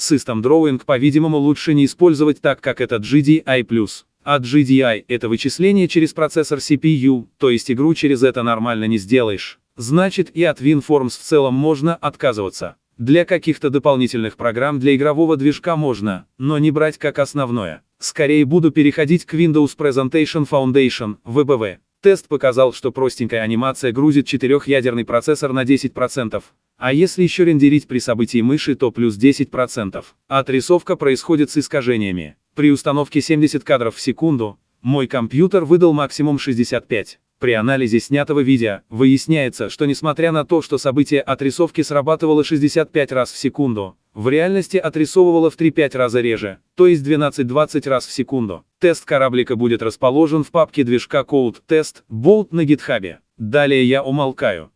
System Drawing, по-видимому, лучше не использовать так, как это GDI+. А GDI — это вычисление через процессор CPU, то есть игру через это нормально не сделаешь. Значит и от WinForms в целом можно отказываться. Для каких-то дополнительных программ для игрового движка можно, но не брать как основное. Скорее буду переходить к Windows Presentation Foundation, VBV. Тест показал, что простенькая анимация грузит четырехъядерный процессор на 10%, а если еще рендерить при событии мыши, то плюс 10%. Отрисовка происходит с искажениями. При установке 70 кадров в секунду, мой компьютер выдал максимум 65. При анализе снятого видео, выясняется, что несмотря на то, что событие отрисовки срабатывало 65 раз в секунду, в реальности отрисовывало в 3-5 раза реже, то есть 12-20 раз в секунду. Тест кораблика будет расположен в папке движка Code Test Bolt на гитхабе. Далее я умолкаю.